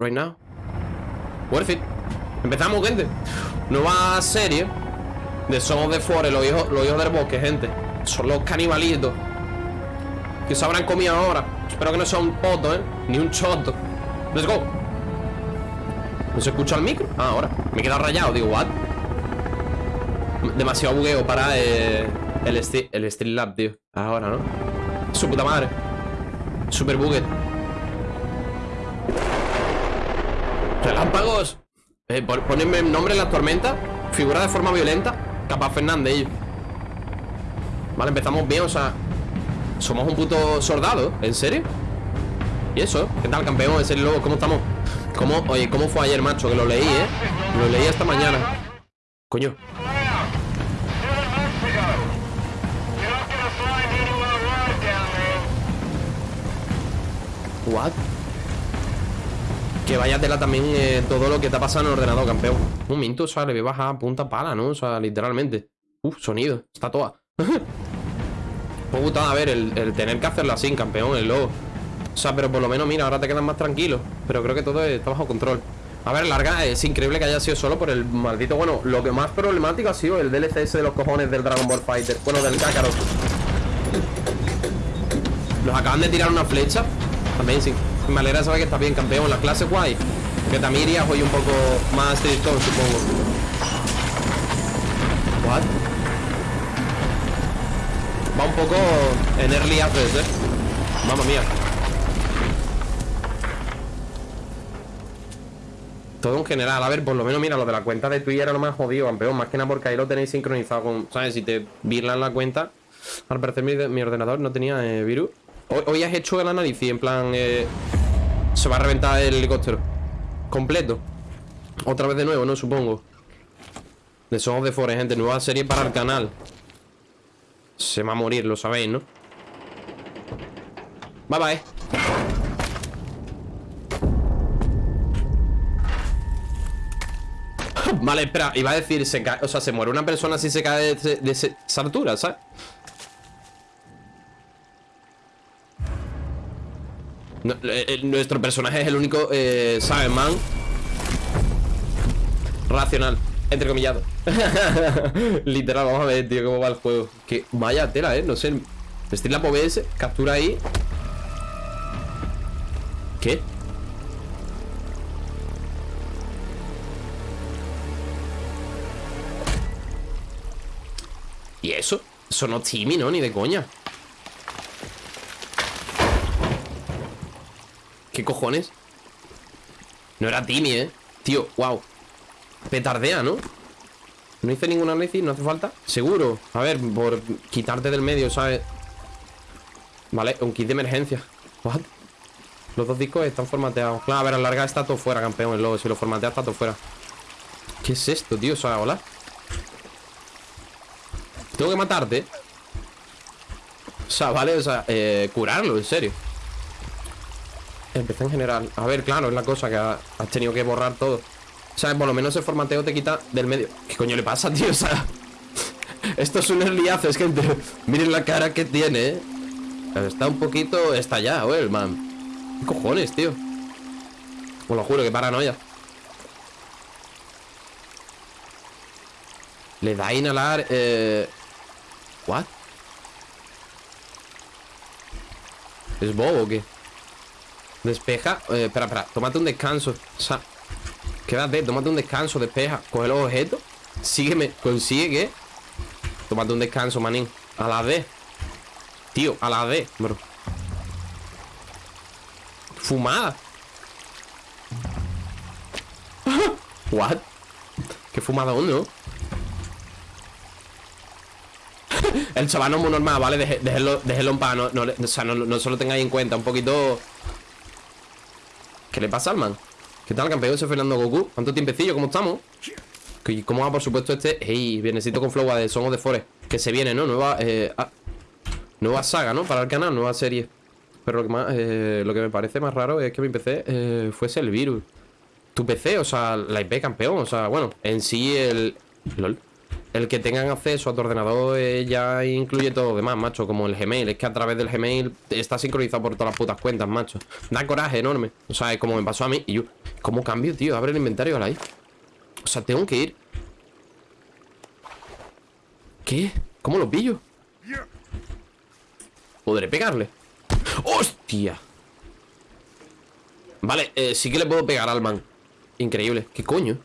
right now. Worth it. Empezamos, gente. Nueva serie de Son of the Forest, los hijos, los hijos del bosque, gente. Son los canibalitos. Que se habrán comido ahora. Espero que no sea un poto, ¿eh? Ni un choto. Let's go. ¿No se escucha el micro? Ah, ahora. Me he quedado rayado. Digo, what? Demasiado bugueo para eh, el, el Streamlab, tío. Ahora, ¿no? Su puta madre. Super buguet. Relámpagos. Eh, pon- ponedme nombre en la tormenta. Figura de forma violenta. Capaz Fernández. Vale, empezamos bien, o sea. Somos un puto soldado, ¿en serio? ¿Y eso? ¿Qué tal, campeón? ¿En serio, luego? ¿Cómo estamos? ¿Cómo, oye, ¿cómo fue ayer, macho? Que lo leí, ¿eh? Lo leí esta mañana. Coño. What? Que vaya tela también eh, todo lo que te ha pasado en el ordenador, campeón. Un momento, o sea, le voy a bajar a punta pala, ¿no? O sea, literalmente. Uf, sonido. Está toda. Fue putada, a ver, el, el tener que hacerlo así, campeón, el logo. O sea, pero por lo menos, mira, ahora te quedas más tranquilo. Pero creo que todo está bajo control. A ver, larga, es increíble que haya sido solo por el maldito. Bueno, lo que más problemático ha sido el DLC ese de los cojones del Dragon Ball Fighter. Bueno, del Kakarot. Nos acaban de tirar una flecha. Amazing. Me alegra saber que está bien, campeón. La clase guay. Que también irías hoy un poco más tristón, supongo. What? Va un poco en early access, eh. Mamma mía. Todo en general, a ver, por lo menos mira, lo de la cuenta de Twitter era lo más jodido, campeón. Más que nada porque ahí lo tenéis sincronizado con. ¿Sabes? Si te virlan la cuenta. Al parecer mi, mi ordenador no tenía eh, virus. Hoy, has hecho el análisis, en plan. eh, se va a reventar el helicóptero. Completo. Otra vez de nuevo, ¿no? Supongo. De Son of the Forest, gente. Nueva serie para el canal. Se va a morir, lo sabéis, ¿no? Bye bye. Vale, espera, iba a decir, se cae, o sea, se muere una persona si se cae de, de esa altura, ¿sabes? Eh, eh, nuestro personaje es el único, eh, ¿sabes, man? Racional, entrecomillado. Literal, vamos a ver, tío, cómo va el juego. Que vaya tela, ¿eh? No sé. Streamlab OBS, captura ahí. ¿Qué? ¿Y eso? Eso no es Timmy, ¿no? Ni de coña. ¿Qué cojones? No era Timmy, ¿eh? Tío, wow. Petardea, ¿no? No hice ningún análisis, no hace falta. Seguro. A ver, por quitarte del medio, ¿sabes? Vale, un kit de emergencia. What? Los dos discos están formateados. Claro, a ver, a larga está todo fuera, campeón. El logo, si lo formatea está todo fuera. ¿Qué es esto, tío? Sea, hola. Tengo que matarte. O sea, vale, o sea, eh, curarlo, en serio. Empecé en general. A ver, claro, es la cosa que ha- has tenido que borrar todo. O sea, por lo menos el formateo te quita del medio. ¿Qué coño le pasa, tío? O sea, esto es un early access, gente. Miren la cara que tiene, ¿eh? Está un poquito estallado, ¿eh, el man. ¿Qué cojones, tío? Os lo juro, que paranoia. Le da a inhalar, eh... ¿What? ¿Es bobo o qué? Despeja. Eh, espera, espera. Tómate un descanso. O sea, quédate, tómate un descanso, despeja. Coge los objetos. Sígueme. Consigue que. Tómate un descanso, manín. A la D. Tío, a la D, bro. Fumada. What? ¿Qué fumadón, no? El chaval no es muy normal, ¿vale? Déjenlo, en paz, no, no, o no, no se lo tengáis en cuenta, un poquito... ¿Qué le pasa al man? ¿Qué tal, campeón? Soy Fernando Goku. ¿Cuánto tiempecillo? ¿Cómo estamos? ¿Y ¿Cómo va, por supuesto, este? Hey, viernesito con flow de Son of the Forest. Que se viene, ¿no? Nueva, eh, ah, nueva saga, ¿no? Para el canal, nueva serie. Pero lo que más, eh, lo que me parece más raro es que mi PC eh, fuese el virus. Tu PC, o sea, la IP campeón, o sea, bueno, en sí el... LOL. El que tengan acceso a tu ordenador eh, ya incluye todo lo demás, macho, como el Gmail. Es que a través del Gmail está sincronizado por todas las putas cuentas, macho. Da coraje enorme. O sea, es como me pasó a mí. Y yo, ¿cómo cambio, tío? Abre el inventario ahora ahí. O sea, tengo que ir. ¿Qué? ¿Cómo lo pillo? ¿Podré pegarle? ¡Hostia! Vale, eh, sí que le puedo pegar al man Increíble, ¿qué coño?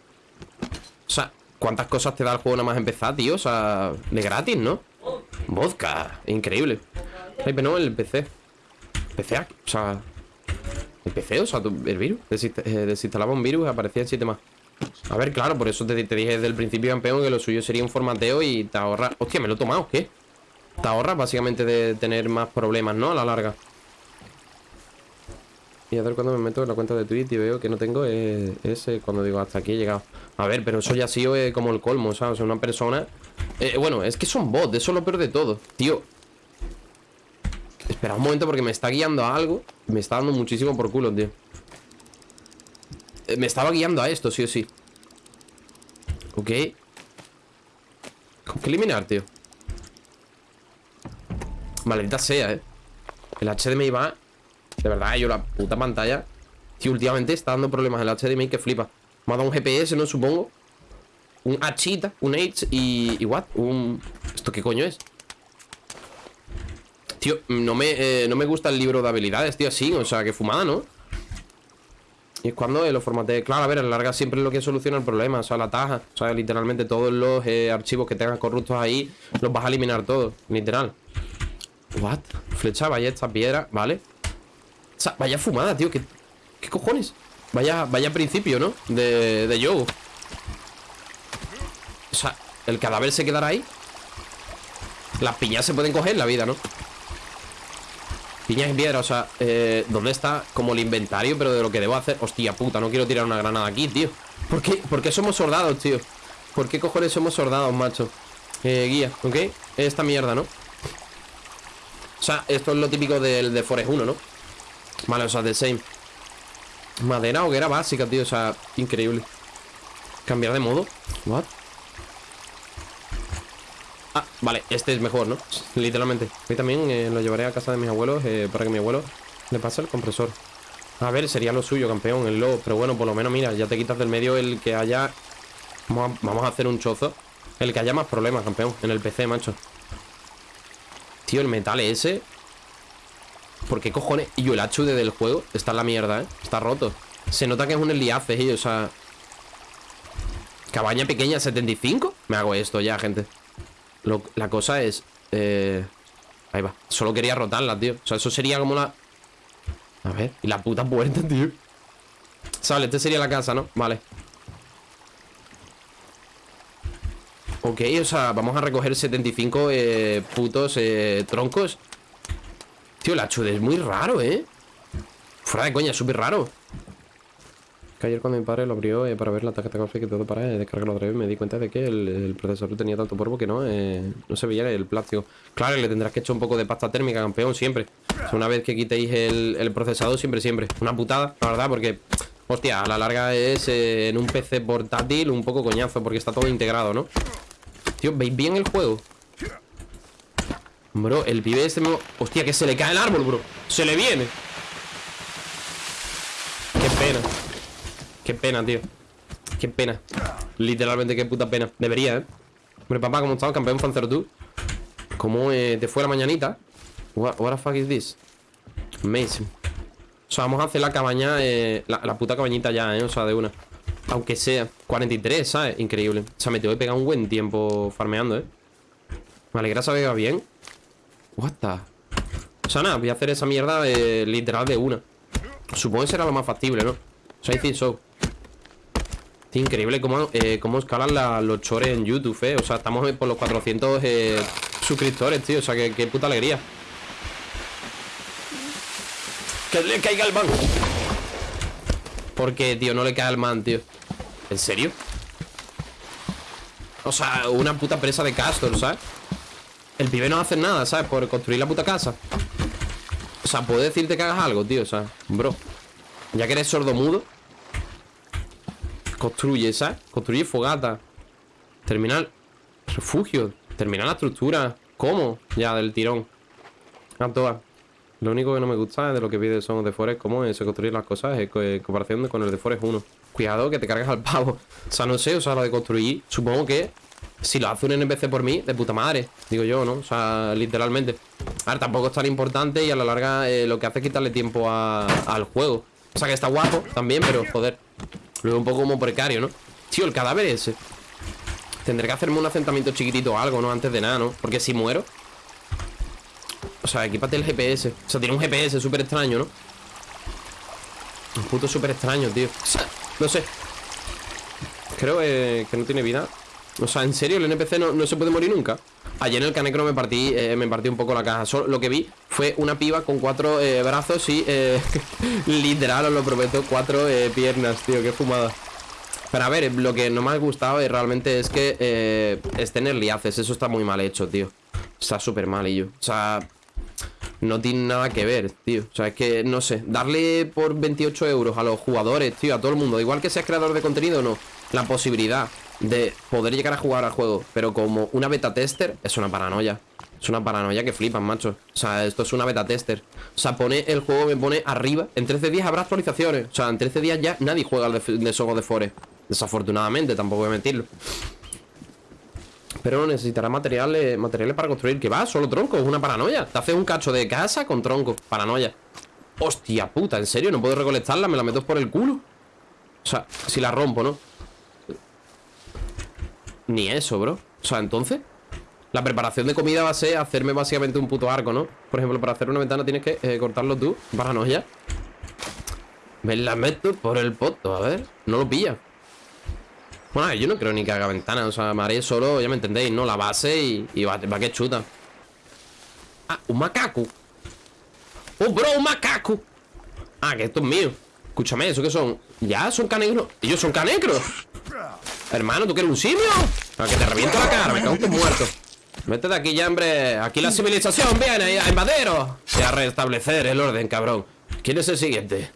O sea, ¿cuántas cosas te da el juego nada más empezar, tío? O sea, de gratis, ¿no? Vodka, increíble Ay, pero no, el PC PC, o sea El PC, o sea, el virus eh, Desinstalaba un virus y aparecía en 7 más A ver, claro, por eso te, dije desde el principio, campeón Que lo suyo sería un formateo y te ahorra Hostia, me lo he tomado, ¿qué? Te ahorras básicamente de tener más problemas, ¿no? A la larga y a ver cuando me meto en la cuenta de Twitch y veo que no tengo ese cuando digo hasta aquí he llegado. A ver, pero eso ya ha sido eh, como el colmo, ¿sabes? O sea, una persona... Eh, bueno, es que son bots, eso es lo peor de todo. Tío. Espera un momento porque me está guiando a algo. Me está dando muchísimo por culo, tío. Eh, me estaba guiando a esto, sí o sí. Ok. ¿Cómo que eliminar, tío? Maldita sea, eh. El HDMI va de verdad, yo la puta pantalla Tío, últimamente está dando problemas el HDMI que flipa Me ha dado un GPS, ¿no? Supongo Un Hita, un H y... ¿Y what? Un... ¿Esto qué coño es? Tío, no me, eh, no me gusta el libro de habilidades, tío, así O sea, que fumada, ¿no? Y es cuando eh, lo formateé Claro, a ver, a la larga siempre es lo que soluciona el problema O sea, la taja O sea, literalmente todos los eh, archivos que tengan corruptos ahí Los vas a eliminar todos, literal What? Flecha, esta piedra, vale sea, vaya fumada, tío. ¿Qué, qué cojones? Vaya, vaya principio, ¿no? De, de O sea, el cadáver se quedará ahí. Las piñas se pueden coger en la vida, ¿no? Piñas y piedra, o sea, eh, ¿dónde está como el inventario? Pero de lo que debo hacer Hostia puta, no quiero tirar una granada aquí, tío ¿Por qué? ¿Por qué somos soldados, tío? ¿Por qué cojones somos soldados, macho? Eh, guía, ¿ok? Esta mierda, ¿no? O sea, esto es lo típico del de Forest 1, ¿no? Vale, o sea, de same Madera, hoguera básica, tío O sea, increíble. Cambiar de modo. What? Ah, vale, este es mejor, ¿no? Literalmente. Hoy también eh, lo llevaré a casa de mis abuelos eh, Para que mi abuelo le pase el compresor. A ver, sería lo suyo, campeón, el lobo Pero bueno, por lo menos, mira, ya te quitas del medio el que haya Vamos a, vamos a hacer un chozo. El que haya más problemas, campeón En el PC, macho. Tío, el metal ese ¿Por qué cojones? Y yo, el HUD del juego está en la mierda, ¿eh? Está roto. Se nota que es un Eliace, ¿eh? O sea... Cabaña pequeña 75 Me hago esto ya, gente La cosa es... Eh... Ahí va Solo quería rotarla, tío O sea, eso sería como la... A ver Y la puta puerta, tío Sale, este sería la casa, ¿no? Vale Ok, o sea, vamos a recoger 75 eh, putos troncos Tío, la chude es muy raro, ¿eh? Fuera de coña, es súper raro que ayer cuando mi padre lo abrió eh, para ver la tarjeta gráfica y todo para eh, descargarlo otra vez me di cuenta de que el, procesador tenía tanto polvo que no, eh, no se veía el plástico. Claro, le tendrás que echar un poco de pasta térmica, campeón, siempre. una vez que quitéis el, procesador, siempre, siempre. Una putada, la verdad, porque, hostia, a la larga es en un PC portátil un poco coñazo porque está todo integrado, ¿no? Tío, ¿veis bien el juego? Bro, el pibe este me... Hostia, que se le cae el árbol, bro Se le viene Qué pena Qué pena, tío Qué pena Literalmente, qué puta pena Debería, ¿eh? Hombre, papá, ¿cómo estás? Campeón Fancer tú ¿Cómo eh, te fue la mañanita? What, the fuck is this? Amazing O sea, vamos a hacer la cabaña eh, la, la, puta cabañita ya, ¿eh? O sea, de una Aunque sea 43, ¿sabes? Increíble O sea, me tengo que pegar un buen tiempo farmeando, ¿eh? Me alegra saber que va bien What the... O sea, nada, voy a hacer esa mierda literal de una Supongo que será lo más factible, ¿no? O sea, I think so increíble cómo, eh, cómo escalan los chores en YouTube, eh O sea, estamos por los 400 eh, suscriptores, tío O sea, que, puta alegría Que le caiga el man ¿Por qué, tío? No le cae al man, tío ¿En serio? O sea, una puta presa de castor, ¿sabes? El pibe no hace nada, ¿sabes? Por construir la puta casa O sea, puedo decirte que hagas algo, tío sea, bro Ya que eres sordo mudo Construye, ¿sabes? Construye fogata Terminal Refugio. Terminar la estructura. ¿Cómo? Ya, del tirón. A. Lo único que no me gusta de lo que pide son de Forest, cómo se construir las cosas en comparación con el de Forest 1. Cuidado que te cargas al pavo. O sea, no sé, o sea, lo de construir, supongo que si lo hace un NPC por mí, de puta madre. Digo yo, ¿no? O sea, literalmente. A ver, tampoco es tan importante y a la larga eh, lo que hace es quitarle tiempo al juego. O sea, que está guapo también, pero joder. Lo veo un poco como precario, ¿no? Tío, el cadáver ese. Tendré que hacerme un asentamiento chiquitito o algo, ¿no? Antes de nada, ¿no? Porque si muero... O sea, equipate el GPS. O sea, tiene un GPS súper extraño, ¿no? Un puto súper extraño, tío. O sea, no sé. Creo que no tiene vida. O sea, en serio, el NPC no, se puede morir nunca. Ayer en el Canecro me partí eh, me partí un poco la caja. Lo que vi fue una piba con cuatro eh, brazos y eh, literal, os lo prometo, cuatro piernas, tío, qué fumada. Pero a ver, lo que no me ha gustado realmente es que es tener liaces. Eso está muy mal hecho, tío. Está súper mal, y yo. O sea, no tiene nada que ver, tío. O sea, es que, no sé, darle por 28 euros a los jugadores, tío, a todo el mundo Igual que seas creador de contenido no La posibilidad de poder llegar a jugar al juego, pero como una beta tester, es una paranoia. Es una paranoia que flipan, macho. O sea, esto es una beta tester. O sea, pone el juego, me pone arriba. En 13 días habrá actualizaciones. O sea, en 13 días ya nadie juega de, de Sogo de Forest. Desafortunadamente, tampoco voy a mentirlo. Pero necesitará materiales, materiales para construir. Que va, solo tronco, es una paranoia. Te haces un cacho de casa con tronco. Paranoia. Hostia puta, ¿en serio? ¿No puedo recolectarla? ¿Me la meto por el culo? O sea, si la rompo, ¿no? Ni eso, bro O sea, entonces La preparación de comida va a ser hacerme básicamente un puto arco, ¿no? Por ejemplo, para hacer una ventana tienes que eh, cortarlo tú Paranoia Me la meto por el poto, a ver No lo pilla Bueno, yo no creo ni que haga ventana O sea, me haré solo, ya me entendéis, ¿no? La base y, va, va que chuta Ah, un macaco ¡Oh, bro, un macaco! Ah, que esto es mío Escúchame, ¿eso qué son? Ya, son canegros Ellos son canegros Hermano, ¿tú quieres un simio? Para que te reviento la cara, me cago en muerto. Vete de aquí ya, hombre. Aquí la civilización viene a invaderos Y a restablecer el orden, cabrón. ¿Quién es el siguiente?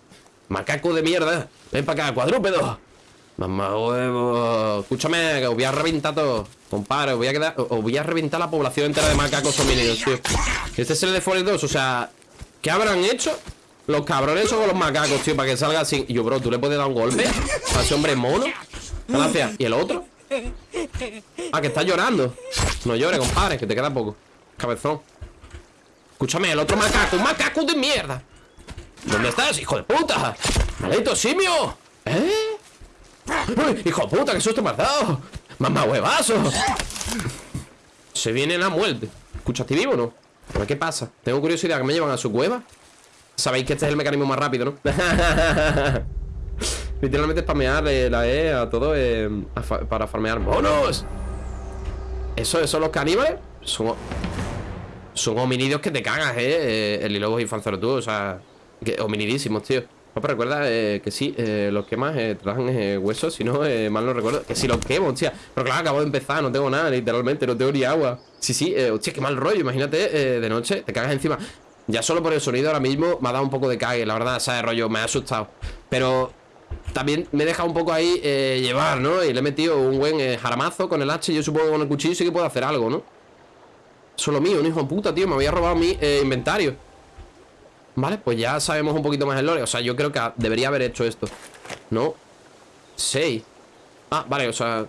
Macaco de mierda. Ven para acá, cuadrúpedo. Mamá huevo. Escúchame, que os voy a reventar todo. Compadre, os voy a quedar Os voy a reventar la población entera de macacos homínidos, tío. Este es el de Forest 2, o sea ¿Qué habrán hecho? Los cabrones son los macacos, tío Para que salga así Yo, bro, ¿tú le puedes dar un golpe? A ese hombre mono Gracias. ¿Y el otro? Ah, que está llorando. No llores, compadre, que te queda poco. Cabezón. Escúchame, el otro macaco. ¡Un macaco de mierda! ¿Dónde estás, hijo de puta? ¡Maldito simio! ¿Eh? ¡Uy, hijo de puta, qué susto me has dado! ¡Mamá huevazo! Se viene la muerte. ¿Escuchaste vivo o no? Qué pasa. Tengo curiosidad que me llevan a su cueva. Sabéis que este es el mecanismo más rápido, ¿no? Literalmente spamear la E a todo eh, para farmear monos. Eso, eso, los caníbales son, son hominidios que te cagas, eh. eh el Lilobos y tú, o sea, que, hominidísimos, tío. pero recuerda eh, que sí, eh, los quemas eh, trajan huesos, si no, mal no recuerdo. Que si los quemo, hostia. Pero claro, acabo de empezar, no tengo nada, literalmente, no tengo ni agua. Sí, sí, hostia, qué mal rollo. Imagínate de noche, te cagas encima. Ya solo por el sonido ahora mismo me ha dado un poco de cague, la verdad, ¿sabes? Rollo, me ha asustado. Pero también me deja un poco ahí eh, llevar, ¿no? Y le he metido un buen eh, jaramazo con el hacha Yo supongo que con el cuchillo sí que puedo hacer algo, ¿no? Solo mío, un hijo de puta, tío Me había robado mi eh, inventario Vale, pues ya sabemos un poquito más el lore O sea, yo creo que debería haber hecho esto ¿No? Seis Ah, vale, o sea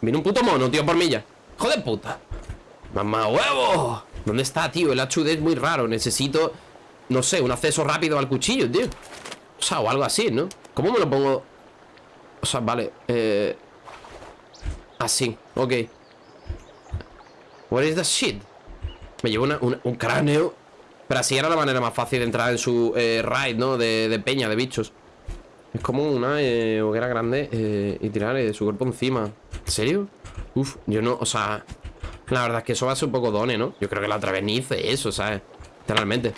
Viene un puto mono, tío, por milla ¡Joder puta! ¡Mamá huevo! ¿Dónde está, tío? El HUD es muy raro Necesito, no sé, un acceso rápido al cuchillo, tío O algo así, ¿no? ¿Cómo me lo pongo? O sea, vale eh... Así, ok What is the shit? Me llevo un cráneo Pero así era la manera más fácil de entrar en su eh, raid, ¿no? De, peña, de bichos Es como una eh, hoguera grande eh, Y tirar su cuerpo encima ¿En serio? Uf, yo no, o sea La verdad es que eso va a ser un poco done, ¿no? Yo creo que la otra vez ni hice eso, ¿sabes? Literalmente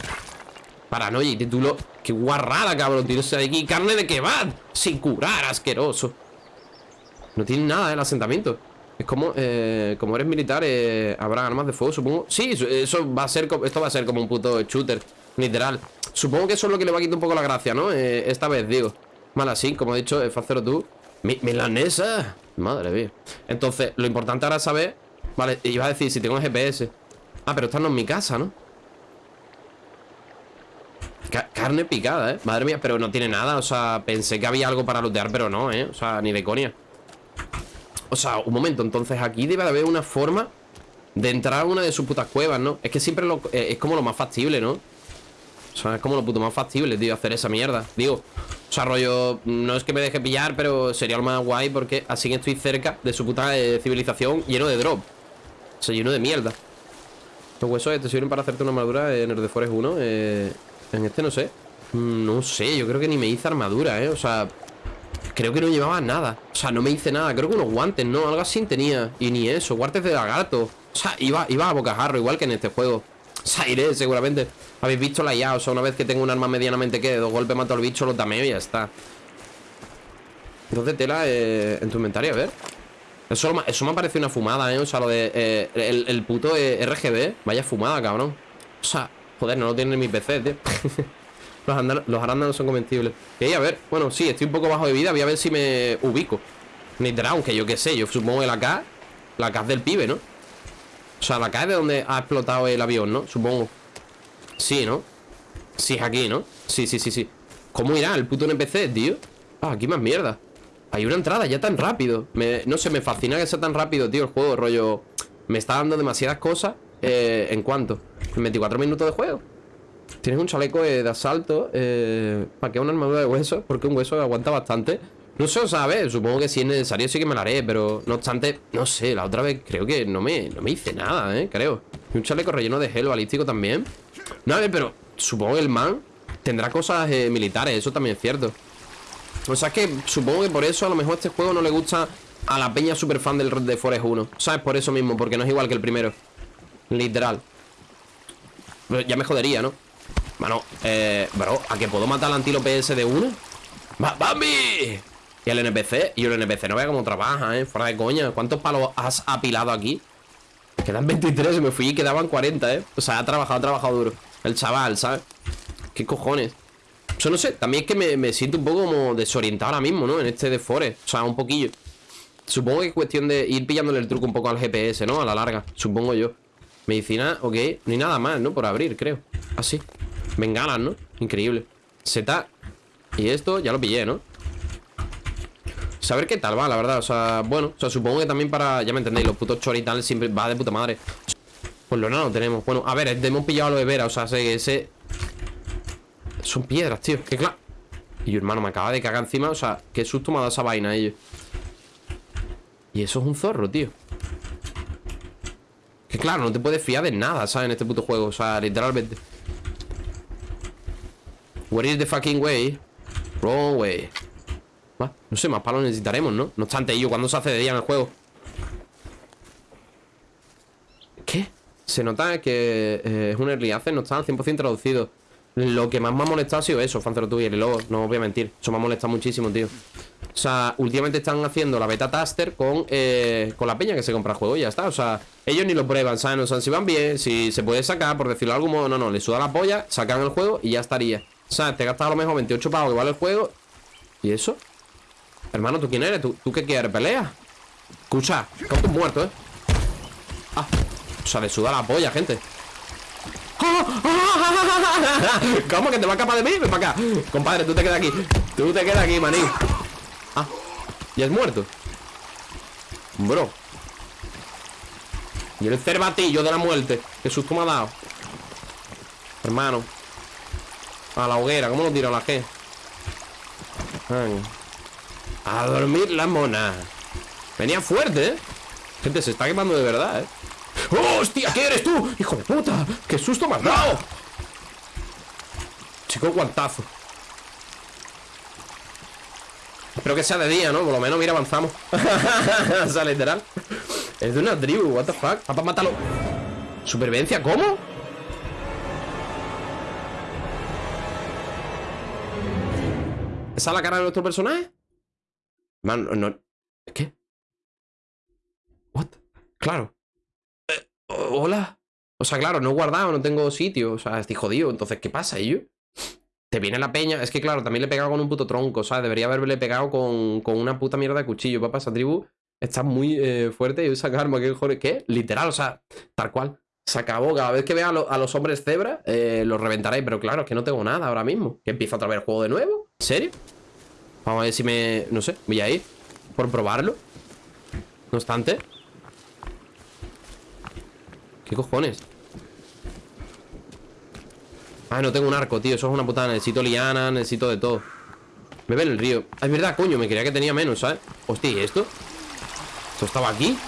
Paranoia y título Qué guarrada, cabrón Tirarse de aquí. Carne de kebab Sin curar, asqueroso. No tiene nada, el asentamiento. Es como, eh, como eres militar eh, Habrá armas de fuego, supongo. Sí, eso va a ser, esto va a ser como un puto shooter Literal. Supongo que eso es lo que le va a quitar un poco la gracia, ¿no? Eh, esta vez, digo. Mal así, como he dicho, eh, Facero tú. Mi, Milanesa. Madre mía. Entonces, lo importante ahora es saber Vale, iba a decir, si tengo GPS Ah, pero esta no es mi casa, ¿no? Carne picada, ¿eh? Madre mía, pero no tiene nada O sea, pensé que había algo para lootear Pero no, ¿eh? O sea, ni de conia O sea, un momento Entonces aquí debe de haber una forma De entrar a una de sus putas cuevas, ¿no? Es que siempre lo, eh, es como lo más factible, ¿no? O sea, es como lo puto más factible, tío Hacer esa mierda Digo, o sea, rollo No es que me deje pillar, pero sería lo más guay Porque así estoy cerca de su puta eh, civilización Lleno de drop O sea, lleno de mierda Los huesos te sirven para hacerte una armadura en el de Forest 1 eh... En este no sé. Mm, No sé, yo creo que ni me hice armadura, ¿eh? O sea, creo que no llevaba nada. O sea, no me hice nada, creo que unos guantes, ¿no? Algo así tenía, y ni eso, guantes de lagarto. O sea, iba, iba a bocajarro, igual que en este juego. O sea, iré seguramente. Habéis visto la IA, o sea, una vez que tengo un arma medianamente que dos golpes mato al bicho, lo tameo y ya está. Entonces tela eh, en tu inventario, a ver. Eso, eso me parece una fumada, ¿eh? O sea, lo de eh, el, el, puto eh, RGB Vaya fumada, cabrón. O sea, Joder, no lo tiene en mi PC, tío los, arándanos son comestibles Y a ver, bueno, sí, estoy un poco bajo de vida Voy a ver si me ubico Nitro, que yo qué sé, yo supongo que la K La K es del pibe, ¿no? O sea, la K es de donde ha explotado el avión, ¿no? Supongo Sí, ¿no? Sí, es aquí, ¿no? Sí, sí, sí, sí ¿Cómo irá el puto NPC, tío? Ah, aquí más mierda Hay una entrada ya tan rápido No sé, me fascina que sea tan rápido, tío, el juego Rollo, me está dando demasiadas cosas eh, ¿En cuánto? En 24 minutos de juego Tienes un chaleco eh, de asalto eh, ¿Para qué una armadura de hueso? Porque un hueso aguanta bastante No sé, o sea, Supongo que si es necesario sí que me lo haré Pero no obstante, no sé La otra vez creo que no me, no me hice nada, ¿eh? Creo Y un chaleco relleno de gel balístico también No, a ver, pero supongo que el man Tendrá cosas eh, militares Eso también es cierto O sea, es que supongo que por eso a lo mejor este juego no le gusta A la peña super fan del Red de Forest 1 ¿Sabes? Por eso mismo, porque no es igual que el primero Literal Ya me jodería, ¿no? Bueno, eh, bro, ¿a que puedo matar al antílope ese de uno? ¡Bambi! Y el NPC, y el NPC no vea cómo trabaja, ¿eh? Fuera de coña ¿Cuántos palos has apilado aquí? Quedan 23, me fui y quedaban 40, ¿eh? O sea, ha trabajado, ha trabajado duro El chaval, ¿sabes? ¿Qué cojones? Yo no sé, también es que me, me siento un poco como desorientado ahora mismo, ¿no? En este de Forest O sea, un poquillo Supongo que es cuestión de ir pillándole el truco un poco al GPS, ¿no? A la larga, supongo yo Medicina, ok No hay nada más, ¿no? Por abrir, creo. Así ah, ¿no? Increíble. Z Y esto ya lo pillé, ¿no? Saber qué tal va, la verdad. O sea, bueno O sea, supongo que también para Ya me entendéis Los putos chorital siempre va de puta madre. Pues lo no tenemos. Bueno, a ver Hemos pillado lo de Vera O sea, que ese Son piedras, tío. Que claro. Y hermano, me acaba de cagar encima O sea, qué susto me ha dado esa vaina ellos. Y eso es un zorro, tío claro, no te puedes fiar de nada, ¿sabes? En este puto juego, o sea, literalmente Where is the fucking way? Wrong way No sé, más palos necesitaremos, ¿no? No obstante, ello, cuando se hace de día en el juego? ¿Qué? Se nota que eh, es un early access, no está al 100% traducido Lo que más me ha molestado ha sido eso, Fancero tú y el logo, no voy a mentir Eso me ha molestado muchísimo, tío O sea, últimamente están haciendo la beta taster con, eh, con la peña que se compra el juego y ya está O sea, ellos ni lo prueban, ¿sabes? No saben si van bien, si se puede sacar, por decirlo de algún modo No, no, le suda la polla, sacan el juego y ya estaría O sea, te gastas a lo mejor 28 pavos que vale el juego ¿Y eso? Hermano, ¿tú quién eres? ¿Tú, ¿tú qué quieres? ¿Pelea? Escucha, un muerto, ¿eh? Ah, o sea, le suda la polla, gente ¿Cómo que te va a escapar de mí? Ven para acá Compadre, tú te quedas aquí Tú te quedas aquí, maní ya es muerto Bro Y el cervatillo de la muerte Qué susto me ha dado Hermano A la hoguera, ¿cómo lo tiro la G? A dormir la mona Venía fuerte, ¿eh? Gente, se está quemando de verdad, ¿eh? ¡Oh, hostia! ¿Qué eres tú? ¡Hijo de puta! ¡Qué susto me has dado! Chico, guantazo Espero que sea de día, ¿no? Por lo menos, mira, avanzamos O sea, literal Es de una tribu, what the fuck Papá, mátalo ¿Supervivencia? ¿Cómo? ¿Esa es la cara de nuestro personaje? Man, no... ¿Qué? ¿What? Claro hola. O sea, claro, no he guardado, no tengo sitio. O sea, estoy jodido. Entonces, ¿qué pasa, yo? Te viene la peña. Es que, claro, también le he pegado con un puto tronco. Sea, debería haberle pegado con, con una puta mierda de cuchillo. Papá, esa tribu Está muy eh, fuerte y usa karma. ¿Qué, joder? ¿Qué? Literal, o sea, tal cual. Se acabó. Cada vez que vea a, lo- a los hombres cebra, eh, los reventaré. Pero claro, es que no tengo nada ahora mismo. Que empiezo otra vez el juego de nuevo. ¿En serio? Vamos a ver si me... No sé, voy a ir. Por probarlo. No obstante. ¿Qué cojones? Ah, no tengo un arco, tío. Eso es una putada. Necesito liana, necesito de todo. Bebe en el río. Es verdad, coño. Me creía que tenía menos, ¿sabes? Hostia, ¿y esto? ¿Esto estaba aquí?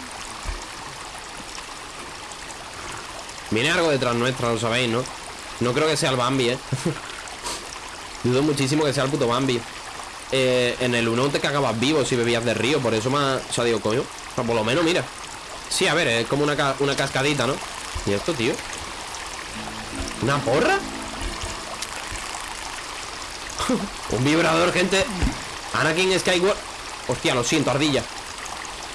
Viene algo detrás nuestra, lo sabéis, ¿no? No creo que sea el Bambi, ¿eh? Dudo muchísimo que sea el puto Bambi. Eh, en el 1 te cagabas vivo si bebías de río. Por eso me ha... O sea, digo, coño. Por lo menos, mira. Sí, a ver, es como una, una cascadita, ¿no? ¿Y esto, tío? ¿Una porra? Un vibrador, gente Anakin Skywalker Hostia, lo siento, ardilla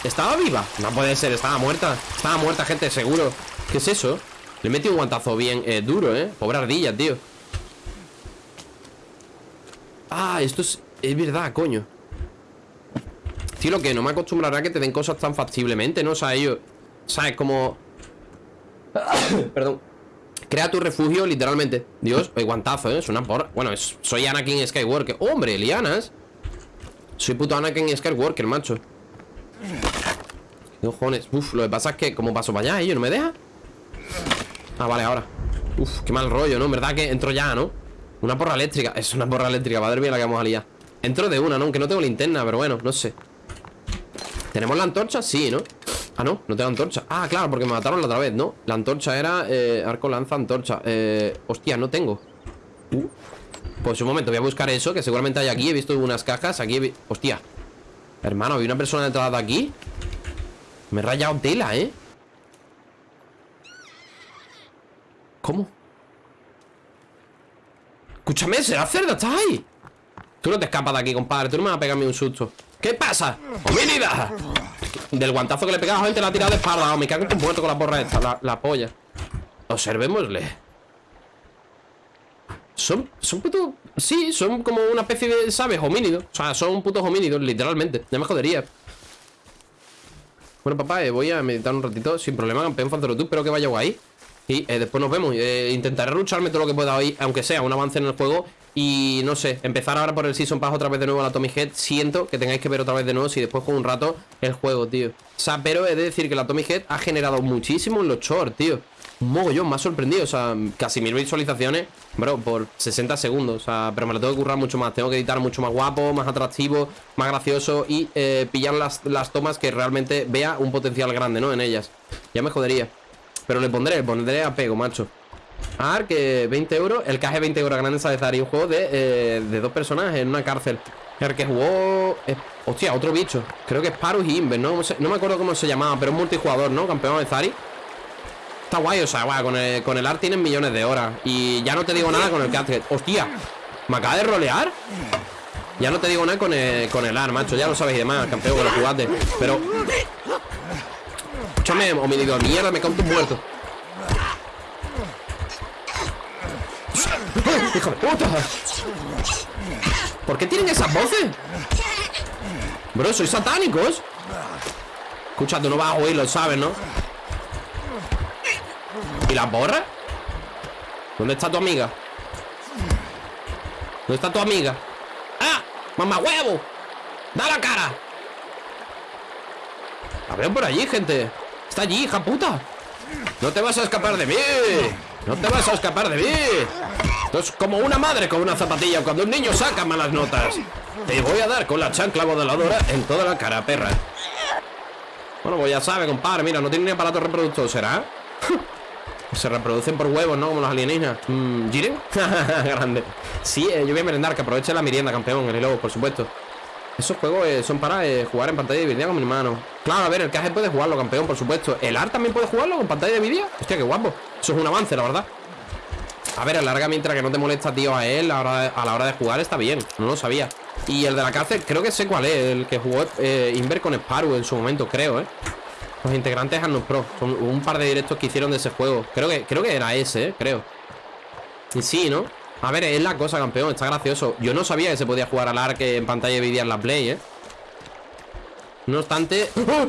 ¿Estaba viva? No puede ser, estaba muerta Estaba muerta, gente, seguro ¿Qué es eso? Le metí un guantazo bien eh, duro, ¿eh? Pobre ardilla, tío Ah, esto es... Es verdad, coño Tío, lo que no me acostumbrará a que te den cosas tan factiblemente, ¿no? O sea, ellos... ¿Sabes? Como... Perdón Crea tu refugio, literalmente Dios, el guantazo, ¿eh? Es una porra Bueno, es- soy Anakin Skywalker ¡Hombre, lianas! Soy puto Anakin Skywalker, macho ¿Qué cojones? Uf, lo que pasa es que Como paso para allá, ellos no me dejan Ah, vale, ahora Uf, qué mal rollo, ¿no? En verdad que entro ya, ¿no? Una porra eléctrica Es una porra eléctrica, madre mía la que vamos a liar Entro de una, ¿no? Aunque no tengo linterna, pero bueno, no sé ¿Tenemos la antorcha? Sí, ¿no? Ah, no, no tengo antorcha Ah, claro, porque me mataron la otra vez, ¿no? La antorcha era eh, arco, lanza, antorcha eh, Hostia, no tengo Uh. Pues un momento, voy a buscar eso Que seguramente hay aquí, he visto unas cajas Aquí he Hostia Hermano, ¿hay una persona detrás de aquí? Me he rayado tela, ¿eh? ¿Cómo? Escúchame, será cerda, ¿estás ahí? Tú no te escapas de aquí, compadre Tú no me vas a pegarme un susto ¿Qué pasa? ¡Homínida! Del guantazo que le he pegado a gente la ha tirado de espalda. Oh, Me cago en muerto con la porra esta La, la polla. Observémosle. Son, son putos Sí, son como una especie de, ¿sabes? Homínidos. O sea, son putos homínidos, literalmente. Ya me jodería. Bueno, papá, eh, voy a meditar un ratito Sin problema, campeón Fanzero tú Espero que vaya guay. Y eh, después nos vemos. Eh, Intentaré lucharme todo lo que pueda hoy Aunque sea un avance en el juego Y no sé, empezar ahora por el Season Pass otra vez de nuevo a la Tommy Head. Siento que tengáis que ver otra vez de nuevo Si después juego un rato el juego, tío. O sea, pero he de decir que la Tommy Head ha generado muchísimo en los shorts, tío. Un mogollón, me ha sorprendido, o sea, casi mil visualizaciones, bro, por 60 segundos, o sea, pero me lo tengo que currar mucho más, tengo que editar mucho más guapo, más atractivo, más gracioso y eh, pillar las, las tomas que realmente vea un potencial grande, ¿no? En ellas, ya me jodería, pero le pondré, le pondré apego, macho. Ark, que 20 euros, el caje 20 euros grande de Zari, un juego de, eh, de dos personajes en una cárcel. El que jugó. hostia, otro bicho. Creo que es Parus y Inver, ¿no? No me acuerdo cómo se llamaba, pero es multijugador, ¿no? Campeón de Zari. Está guay, o sea, guay, con el, con el art tienen millones de horas. Y ya no te digo nada con el casket. ¡Hostia! ¿Me acaba de rolear? Ya no te digo nada con el, con el art, macho. Ya lo sabéis y demás, campeón, que lo jugaste. Pero. Escúchame, homínido mierda, me cago en ¡Hijo de puta! ¿Por qué tienen esas voces? Bro, sois satánicos. Escucha, tú no vas a oírlo, ¿sabes, no? ¿Y la porra? ¿Dónde está tu amiga? ¿Dónde está tu amiga? ¡Ah! ¡Mamá huevo! ¡Da la cara! La veo por allí, gente Está allí, hija puta No te vas a escapar de mí No te vas a escapar de mí. Esto es como una madre con una zapatilla Cuando un niño saca malas notas. Te voy a dar con la chancla modeladora En toda la cara, perra. Bueno, pues ya sabe, compadre Mira, no tiene ni aparato reproductor, ¿será? Se reproducen por huevos, ¿no? Como los alienígenas. Mm, ¿Jiren? Grande. Sí, eh, yo voy a merendar, que aproveche la merienda, campeón El lobo, por supuesto. Esos juegos eh, son para eh, jugar en pantalla de con mi hermano. Claro, a ver, el caje puede jugarlo, campeón, por supuesto. ¿El AR también puede jugarlo con pantalla de vídeo? Hostia, qué guapo Eso es un avance, la verdad A ver, alarga mientras que no te molesta, tío, a él a, la a la hora de jugar está bien No lo sabía Y el de la cárcel, creo que sé cuál es El que jugó eh, Inver con Sparrow en su momento, creo, ¿eh? Los integrantes Arnold Pro Son un par de directos que hicieron de ese juego Creo que, creo que era ese, ¿eh? Creo Y sí, ¿no? A ver, es la cosa, campeón Está gracioso Yo no sabía que se podía jugar al arque en pantalla vídeo en la Play, ¿eh? No obstante... ¡Oh!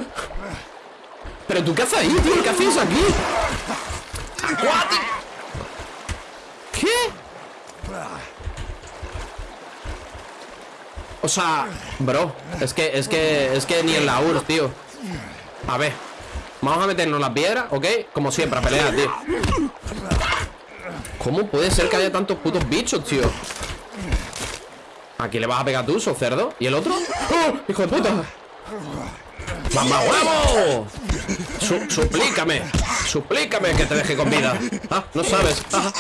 ¿Pero tú qué haces ahí, tío? ¿Qué haces aquí? ¿Qué? O sea, bro Es que, es que, es que ni en la URSS, tío A ver Vamos a meternos las piedras, ¿ok? Como siempre, a pelear, tío ¿Cómo puede ser que haya tantos putos bichos, tío? ¿A quién le vas a pegar tú, so cerdo? ¿Y el otro? ¡Oh! ¡Hijo de puta! ¡Mamá huevo! suplícame Suplícame que te deje con vida Ah, no sabes ah.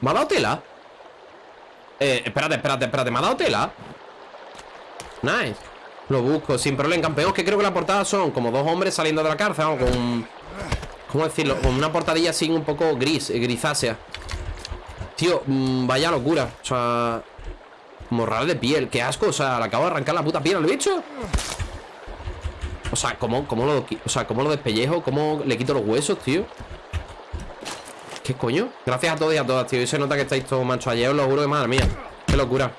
¿Me ha dado tela? Eh, espérate, espérate, espérate ¿Me ha dado tela? Nice Lo busco, sin problema Campeón, que creo que la portada son como dos hombres saliendo de la cárcel Con... ¿Cómo decirlo? Con una portadilla así un poco gris, eh, grisácea Tío, mm, vaya locura O sea... Morral de piel, qué asco O sea, le acabo de arrancar la puta piel al bicho sea, ¿cómo, cómo lo, o sea, ¿cómo lo despellejo? ¿Cómo le quito los huesos, tío? ¿Qué coño? Gracias a todos y a todas, tío. Y se nota que estáis todos mancho Ayer os lo juro que madre mía. Qué locura.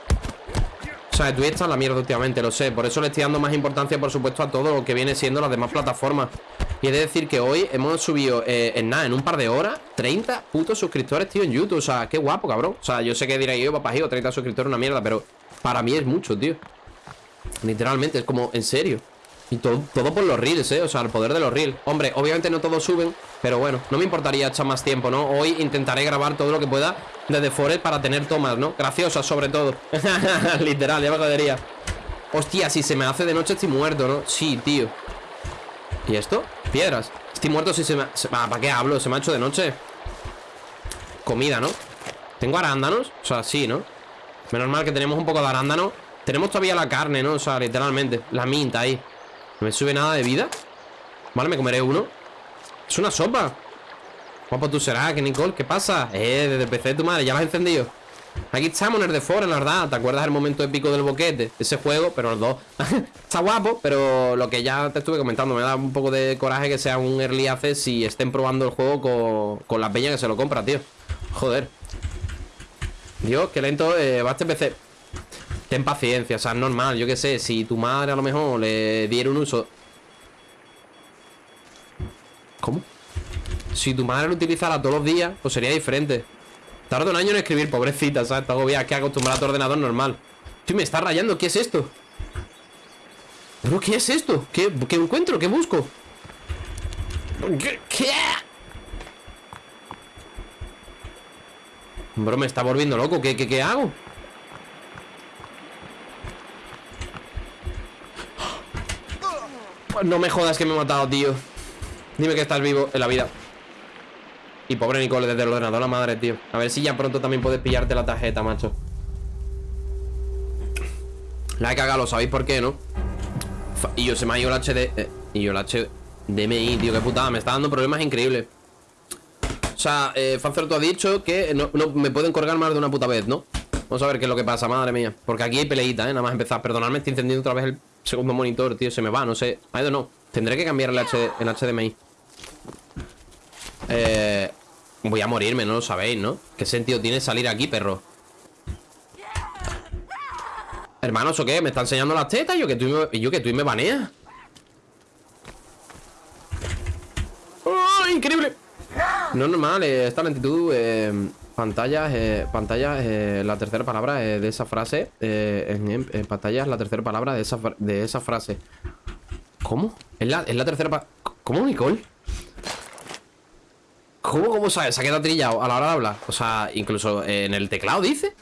O sea, Twitch está en la mierda últimamente, lo sé. Por eso le estoy dando más importancia, por supuesto, a todo lo que viene siendo las demás plataformas. Y he de decir que hoy hemos subido, eh, en nada, en un par de horas 30 putos suscriptores, tío, en YouTube. O sea, qué guapo, cabrón. O sea, yo sé que diréis yo, papá, 30 suscriptores una mierda Pero para mí es mucho, tío. Literalmente, es como, en serio y todo, todo por los reels, ¿eh? O sea, el poder de los reels Hombre, obviamente no todos suben Pero bueno, no me importaría echar más tiempo, ¿no? Hoy intentaré grabar todo lo que pueda desde Forest para tener tomas, ¿no? Graciosas, sobre todo Literal, ya me jodería Hostia, si se me hace de noche estoy muerto, ¿no? Sí, tío ¿Y esto? Piedras Estoy muerto si se me... Ah, ¿Para qué hablo? Se me ha hecho de noche Comida, ¿no? ¿Tengo arándanos? O sea, sí, ¿no? Menos mal que tenemos un poco de arándano Tenemos todavía la carne, ¿no? O sea, literalmente La minta ahí no me sube nada de vida Vale, me comeré uno. Es una sopa Guapo tú serás, que Nicole, ¿qué pasa? Eh, desde el PC tu madre, ya lo has encendido. Aquí estamos en el de Fora, la verdad. ¿Te acuerdas del momento épico del boquete? Ese juego, pero los dos. Está guapo, pero lo que ya te estuve comentando Me da un poco de coraje que sea un early access Y estén probando el juego con, con la peña que se lo compra, tío. Joder. Dios, qué lento eh, va este PC Ten paciencia, o sea, es normal, yo qué sé Si tu madre a lo mejor le diera un uso ¿Cómo? Si tu madre lo utilizara todos los días Pues sería diferente Tarda un año en escribir, pobrecita, ¿sabes? Está agobiada, que acostumbrada a tu ordenador normal Tío, me está rayando, ¿qué es esto? ¿Pero qué es esto? ¿Qué, qué encuentro? ¿Qué busco? ¿Qué? ¿Qué? Bro, me está volviendo loco ¿Qué, qué, qué hago? No me jodas que me he matado, tío. Dime que estás vivo en la vida. Y pobre Nicole desde el ordenador, la madre, tío. A ver si ya pronto también puedes pillarte la tarjeta, macho. La he cagado, ¿sabéis por qué, no? Y yo se me ha ido el HD eh, Y yo el HDMI, tío, qué putada Me está dando problemas increíbles. O sea, eh, tú ha dicho que no, me pueden colgar más de una puta vez, ¿no? Vamos a ver qué es lo que pasa, madre mía. Porque aquí hay peleita, ¿eh? Nada más empezar. Perdonadme, estoy encendiendo otra vez el segundo monitor, tío Se me va, no sé I don't know Tendré que cambiar el, H el HDMI Eh... Voy a morirme, no lo sabéis, ¿no? ¿Qué sentido tiene salir aquí, perro? Hermanos, ¿o qué? ¿Me está enseñando las tetas? ¿Yo que tú me, yo que tú me baneas? ¡Oh, increíble! No es normal, eh, esta lentitud eh, eh, pantallas eh, la tercera palabra de esa frase. Eh, en, en, pantallas, la tercera palabra de esa, de esa frase. ¿Cómo? ¿Es la, es la tercera ¿Cómo, Nicole? ¿Cómo, cómo sabes? Se ha quedado trillado a la hora de hablar. O sea, incluso en el teclado dice.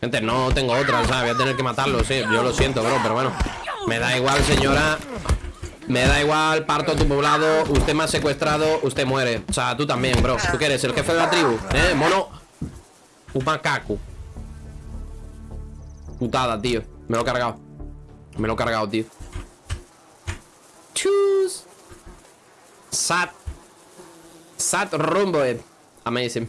Gente, no tengo otra, o sea, voy a tener que matarlo, sí. Yo lo siento, bro, pero bueno. Me da igual, señora. Me da igual, parto tu poblado Usted me ha secuestrado, usted muere. O sea, tú también, bro. ¿Tú qué eres? ¿El jefe de la tribu? ¿Eh? Mono. Un macaco Putada, tío. Me lo he cargado. Me lo he cargado, tío. Chus. Sat. Sat rumbo eh. Amazing.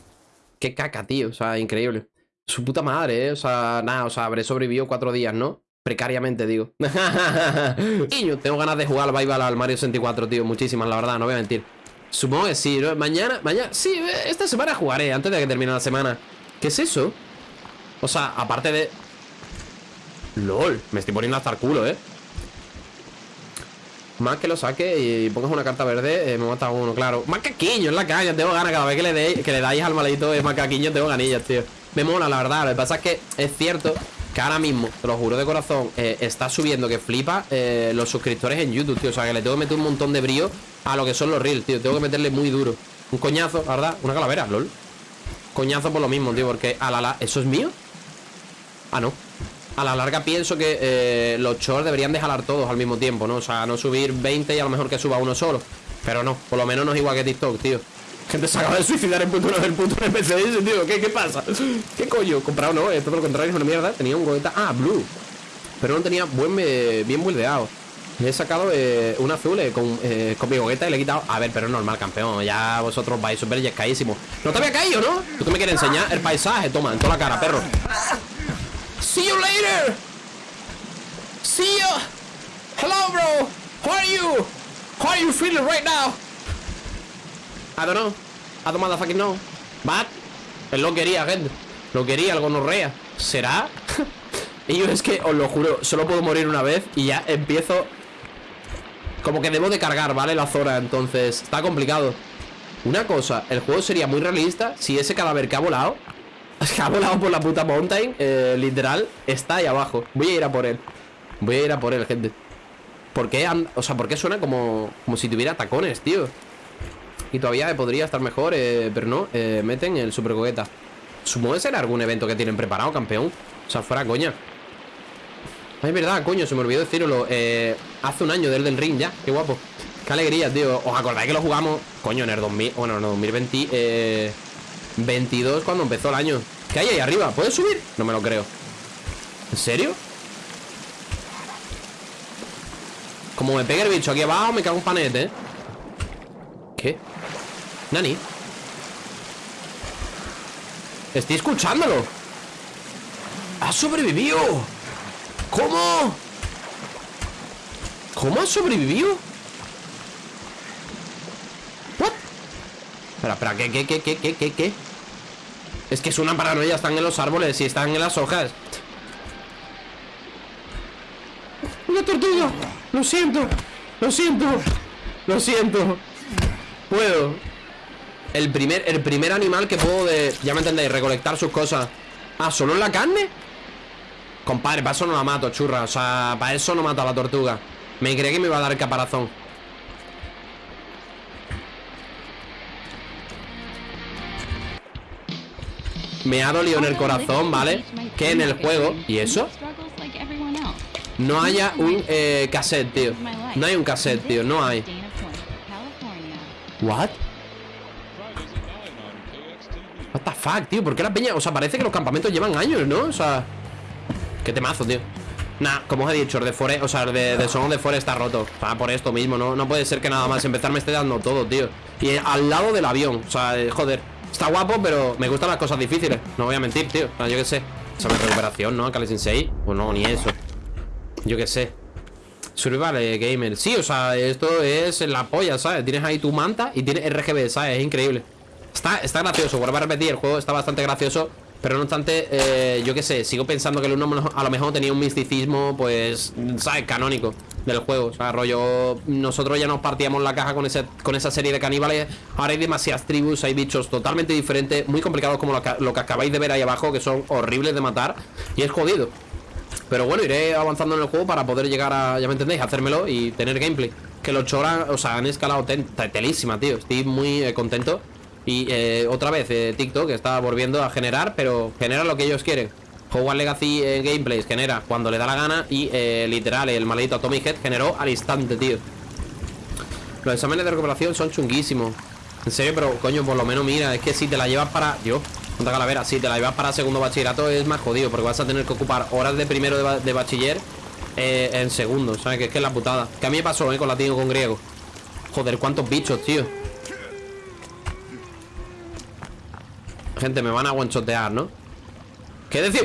Qué caca, tío. O sea, increíble. Su puta madre, eh O sea, nada O sea, habré sobrevivido cuatro días, ¿no? Precariamente, digo yo tengo ganas de jugar al Bible al Mario 64, tío Muchísimas, la verdad, no voy a mentir Supongo que sí, ¿no? Mañana, mañana Sí, esta semana jugaré, antes de que termine la semana ¿Qué es eso? O sea, aparte de... LOL, me estoy poniendo hasta el culo, ¿eh? Más que lo saque y pongas una carta verde, eh, me mata uno, claro. Macaquiño en la caña, tengo ganas cada vez que le, de, que le dais al maldito de macaquiño, tengo ganillas, tío. Me mola, la verdad. Lo que pasa es que es cierto que ahora mismo, te lo juro de corazón, eh, está subiendo que flipa eh, los suscriptores en YouTube, tío. O sea, que le tengo que meter un montón de brío a lo que son los reels, tío. Tengo que meterle muy duro. Un coñazo, verdad. Una calavera, lol. Coñazo por lo mismo, tío, porque a la la... ¿Eso es mío? Ah, no. A la larga pienso que eh, los shorts deberían de jalar todos al mismo tiempo, ¿no? O sea, no subir 20 y a lo mejor que suba uno solo. Pero no, por lo menos no es igual que TikTok, tío. Gente se acaba de suicidar en punto del punto NPC tío. ¿Qué, ¿Qué pasa? ¿Qué coño? Comprado no, es todo lo contrario, es una mierda. Tenía un gogueta. Ah, blue. Pero no tenía buen, eh, bien buildeado. He sacado eh, un azul eh, con, eh, con mi gogueta y le he quitado. A ver, pero es normal, campeón. Ya vosotros vais súper yescaísimos. No te había caído, ¿no? Tú que me quieres enseñar el paisaje. Toma, en toda la cara, perro. See you later. See you. Hello, bro. How are you? How are you feeling right now? I don't know. I don't motherfucking know. But él lo quería, gente. Lo quería, algo gonorrea. ¿Será? y yo es que, os lo juro, solo puedo morir una vez y ya empiezo. Como que debo de cargar, ¿vale? La zona, entonces está complicado. Una cosa, el juego sería muy realista si ese cadáver que ha volado, que ha volado por la puta mountain, eh, literal, está ahí abajo. Voy a ir a por él. Voy a ir a por él, gente. ¿Por qué, o sea, ¿por qué suena como, como si tuviera tacones, tío? Y todavía podría estar mejor, eh, pero no, eh, meten el super coqueta. Supongo que será algún evento que tienen preparado, campeón. O sea, fuera coña. Es verdad, coño, se me olvidó decirlo. Eh, hace un año del del ring ya, qué guapo. Qué alegría, tío. ¿Os acordáis que lo jugamos? Coño, en el 2000, bueno, en el 2020, eh, 22 cuando empezó el año. ¿Qué hay ahí arriba? ¿Puedes subir? No me lo creo. ¿En serio? Como me pegue el bicho aquí abajo, me cago un panete, ¿eh? ¿Qué? Nani Estoy escuchándolo ¡Ha sobrevivido! ¿Cómo? ¿Cómo ha sobrevivido? ¿What? Espera, espera, ¿qué, qué, qué, qué, qué, qué? Es que es una paranoia, están en los árboles y están en las hojas ¡Una tortuga! Lo siento, lo siento Lo siento Puedo el primer, el primer animal que puedo de, Ya me entendéis, recolectar sus cosas Ah, ¿solo en la carne? Compadre, para eso no la mato, churra O sea, para eso no mato a la tortuga Me creí que me iba a dar caparazón Me ha dolido en el corazón, ¿vale? Que en el juego ¿Y eso? No haya un eh, cassette, tío No hay un cassette, tío, no hay What? What the fuck, tío, ¿por qué la peña? O sea, parece que los campamentos llevan años, ¿no? O sea, qué temazo, tío Nah, como os he dicho, el de Forest, o sea, el de, de de Forest está roto Ah, por esto mismo, ¿no? No puede ser que nada más empezar me esté dando todo, tío Y al lado del avión, o sea, eh, joder Está guapo, pero me gustan las cosas difíciles No voy a mentir, tío, o sea, yo qué sé Esa es recuperación, ¿no? Kale Sensei Pues no, ni eso Yo qué sé Survival Gamer Sí, o sea, esto es la polla, ¿sabes? Tienes ahí tu manta y tienes RGB, ¿sabes? Es increíble Está, está gracioso, vuelvo a repetir El juego está bastante gracioso Pero no obstante, eh, yo qué sé Sigo pensando que el uno a lo mejor tenía un misticismo Pues, ¿sabes? Canónico del juego O sea, rollo Nosotros ya nos partíamos la caja con, ese, con esa serie de caníbales Ahora hay demasiadas tribus Hay bichos totalmente diferentes Muy complicados como lo que, acabáis de ver ahí abajo Que son horribles de matar Y es jodido pero bueno, iré avanzando en el juego para poder llegar a, ya me entendéis, hacérmelo y tener gameplay. Que los choras, o sea, han escalado telísima, tío. Estoy muy eh, contento. Y eh, otra vez, eh, TikTok está volviendo a generar, pero genera lo que ellos quieren. Hogwarts Legacy Gameplays genera cuando le da la gana y literal, el maldito Atomic Head generó al instante, tío. Los exámenes de recuperación son chunguísimos. En serio, pero coño, por lo menos mira, es que si te la llevas para... Dios, Punta Calavera, si te la llevas para segundo bachillerato es más jodido Porque vas a tener que ocupar horas de primero de, bachiller eh, En segundo, ¿sabes? Que es que es la putada Que a mí me pasó, ¿eh? Con latino con griego Joder, cuántos bichos, tío Gente, me van a guanchotear, ¿no? ¿Qué decir?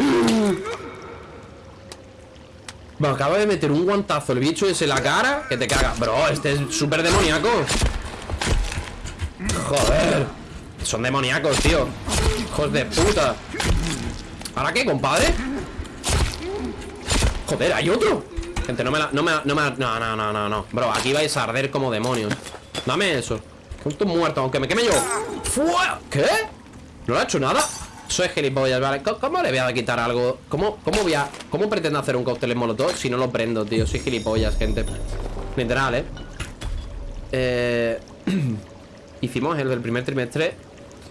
Me acaba de meter un guantazo el bicho ese en la cara Que te caga Bro, este es súper demoníaco Joder Son demoníacos, tío Hijos de puta ¿Ahora qué, compadre? Joder, hay otro Gente, no me la... No me, no me No, no, no, no, no Bro, aquí vais a arder como demonios Dame eso Estoy muerto, aunque me queme yo. ¿Qué? ¿No le ha hecho nada? Soy gilipollas, ¿vale? ¿Cómo, le voy a quitar algo? ¿Cómo, cómo voy a... ¿Cómo pretendo hacer un cóctel en molotov si no lo prendo, tío? Soy gilipollas, gente Literal, ¿eh? Eh... Hicimos el del primer trimestre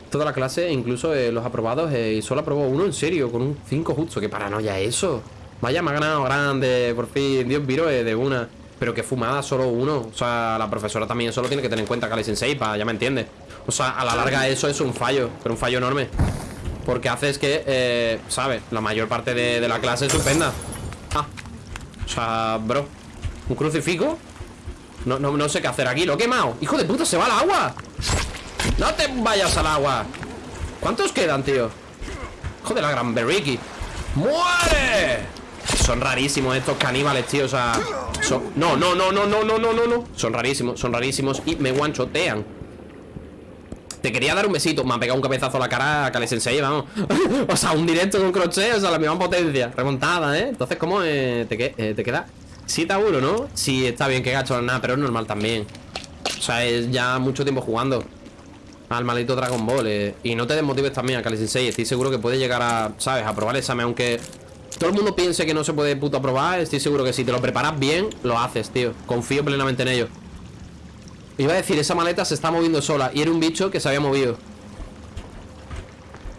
Toda la clase, incluso eh, los aprobados eh, Y solo aprobó uno en serio, con un 5 justo Qué paranoia eso Vaya, me ha ganado grande, por fin Dios viro eh, de una Pero que fumada, solo uno O sea, la profesora también solo tiene que tener en cuenta Kali Sensei, ya me entiende O sea, a la larga eso es un fallo Pero un fallo enorme Porque haces que, eh, ¿sabes? La mayor parte de, de la clase es suspenda Ah O sea, bro ¿Un crucifijo? No, no, no sé qué hacer aquí, lo he quemado ¡Hijo de puta, se va al agua! ¡No te vayas al agua! ¿Cuántos quedan, tío? Joder, la gran Berriki ¡Muere! Son rarísimos estos caníbales, tío, o sea. No, no, no, no, no, no, no, no, no Son rarísimos, son rarísimos y me guanchotean Te quería dar un besito Me ha pegado un cabezazo a la cara a Kale Sensei, vamos O sea, un directo con crochet, o sea, la misma potencia Remontada, ¿eh? Entonces, ¿cómo eh, te, eh, te queda? 7 a 1, ¿no? Sí, está bien que gacho nada, pero es normal también O sea, es ya mucho tiempo jugando Al maldito Dragon Ball eh. Y no te desmotives también a Kali Sensei Estoy seguro que puede llegar a, ¿sabes? A probar el examen Aunque todo el mundo piense que no se puede puto aprobar Estoy seguro que si te lo preparas bien, lo haces, tío Confío plenamente en ello Iba a decir, esa maleta se está moviendo sola Y era un bicho que se había movido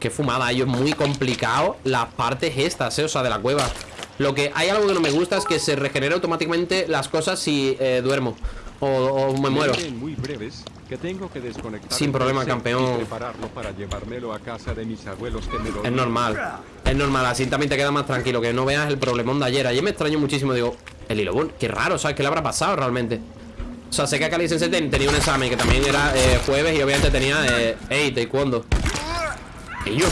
Qué fumada, ello es muy complicado Las partes estas, eh, o sea, de la cueva lo que hay algo que no me gusta es que se regenera automáticamente las cosas si eh, duermo o, o, me muero. Muy breves, que tengo que Sin problema, campeón. Para llevármelo a casa de mis abuelos que me es normal. Es normal, así también te queda más tranquilo. Que no veas el problemón de ayer. Ayer me extraño muchísimo. Digo, el Ilobun, qué raro, ¿sabes? ¿Qué le habrá pasado realmente? O sea, sé que Kali Sensei tenía un examen que también era eh, jueves y obviamente tenía eh, hey, taekwondo. Y yo.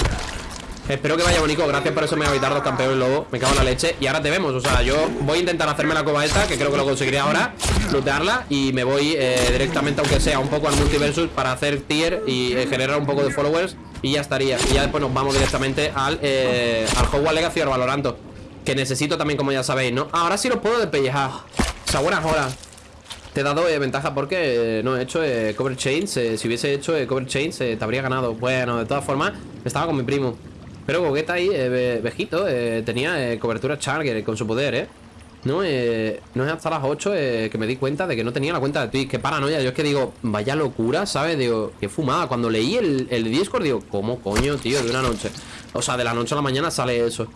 Espero que vaya bonito, gracias por eso me evitar dos campeones lobo. Me cago en la leche. Y ahora te vemos, o sea, yo voy a intentar hacerme la cova esta Que creo que lo conseguiré ahora, lootearla Y me voy eh, directamente, aunque sea un poco al multiversus Para hacer tier y eh, generar un poco de followers Y ya estaría, y ya después nos vamos directamente al, eh, al Hogwarts Legacy o Valoranto Que necesito también, como ya sabéis, ¿no? Ahora sí lo puedo despellejar. O sea, buenas horas. Te he dado ventaja porque no he hecho cover chains Si hubiese hecho cover chains te habría ganado. Bueno, de todas formas, estaba con mi primo pero Gogeta ahí, eh, Vejito, eh, tenía eh, cobertura Charger con su poder, ¿eh? No, eh, no es hasta las 8 eh, que me di cuenta de que no tenía la cuenta de Twitch. Qué paranoia. Yo es que digo, vaya locura, ¿sabes? Digo, qué fumada. Cuando leí el, Discord, digo, ¿cómo coño, tío? De una noche. O sea, de la noche a la mañana sale eso.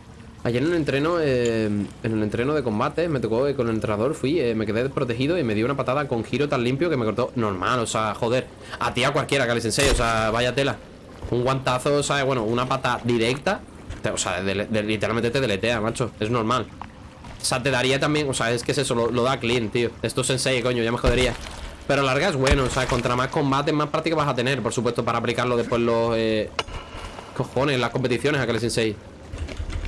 Ayer en el entreno, eh, en el entreno de combate, me tocó con el entrenador, fui, me quedé desprotegido y me dio una patada con giro tan limpio que me cortó normal, o sea, joder, a ti a cualquiera que les enseñe, o sea, vaya tela. Un guantazo, ¿sabes? Bueno, una pata directa O sea, literalmente te deletea, macho Es normal. O sea, te daría también, o sea, es que es eso, lo, da clean, tío. Esto es sensei, coño, ya me jodería. Pero larga es bueno, o sea, contra más combate Más práctica vas a tener, por supuesto, para aplicarlo después los... Eh, cojones, las competiciones a que sensei.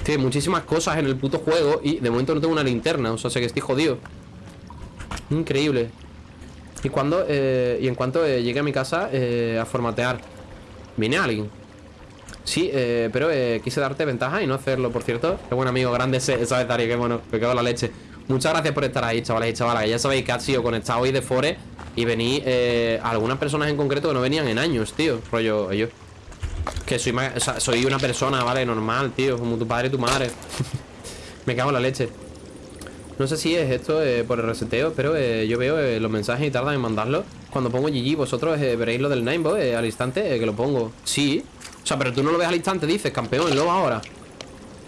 Tiene muchísimas cosas en el puto juego Y de momento no tengo una linterna, o sea, sé que estoy jodido. Increíble. Y cuando, eh, y en cuanto eh, llegue a mi casa eh, A formatear Viene alguien. Sí, eh, pero eh, quise darte ventaja y no hacerlo, por cierto. Qué buen amigo, grande ese, Tari, qué bueno Me cago la leche. Muchas gracias por estar ahí, chavales y chavalas Ya sabéis que ha sido conectado hoy de Fore Y vení eh, algunas personas en concreto que no venían en años, tío Rollo, yo Que soy, o sea, soy una persona, ¿vale? Normal, tío Como tu padre y tu madre. Me cago en la leche. No sé si es esto eh, por el reseteo, pero eh, yo veo los mensajes y tardan en mandarlo. Cuando pongo GG, vosotros veréis lo del Ninebo al instante que lo pongo. Sí. O sea, pero tú no lo ves al instante, dices, campeón, luego ahora.